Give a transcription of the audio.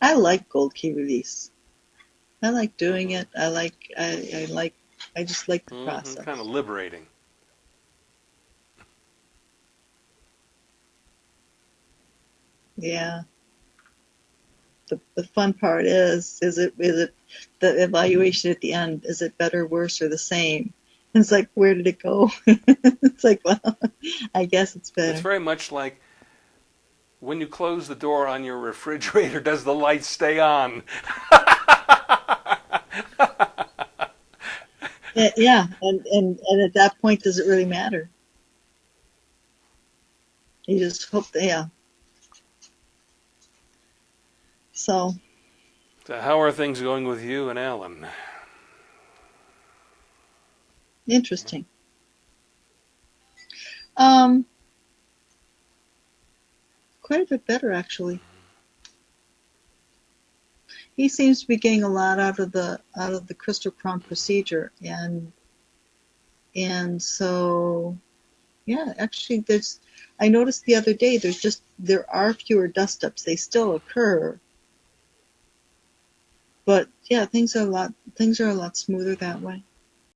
I like gold key release. I like doing it. I like I, I like I just like the Mhm, process. Kind of liberating. Yeah. The the fun part is is it is it the evaluation at the end, is it better, worse, or the same? And it's like where did it go? it's like, well, I guess it's better It's very much like when you close the door on your refrigerator, does the light stay on? Yeah, and, and and at that point does it really matter? You just hope that yeah. So So how are things going with you and Alan? interesting. Um quite a bit better actually. He seems to be getting a lot out of the out of the crystal crown procedure and and so yeah, actually there's I noticed the other day there's just there are fewer dust ups. They still occur. But yeah, things are a lot things are a lot smoother that way.